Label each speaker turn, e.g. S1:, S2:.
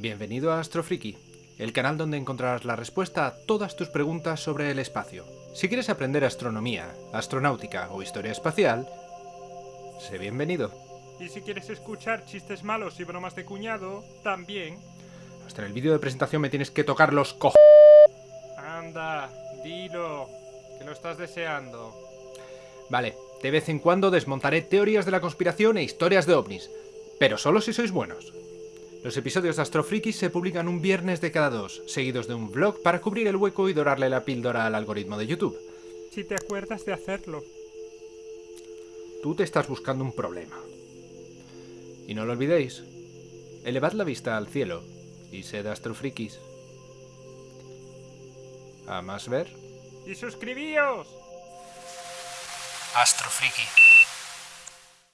S1: Bienvenido a Astrofriki, el canal donde encontrarás la respuesta a todas tus preguntas sobre el espacio. Si quieres aprender astronomía, astronáutica o historia espacial, sé bienvenido.
S2: Y si quieres escuchar chistes malos y bromas de cuñado, también.
S1: Hasta en el vídeo de presentación me tienes que tocar los co...
S2: Anda, dilo, que lo estás deseando.
S1: Vale, de vez en cuando desmontaré teorías de la conspiración e historias de ovnis, pero solo si sois buenos. Los episodios de Astrofriki se publican un viernes de cada dos, seguidos de un vlog para cubrir el hueco y dorarle la píldora al algoritmo de YouTube.
S2: Si te acuerdas de hacerlo.
S1: Tú te estás buscando un problema. Y no lo olvidéis, elevad la vista al cielo y sed astrofrikis. ¿A más ver?
S2: ¡Y suscribíos!
S1: Astrofriki.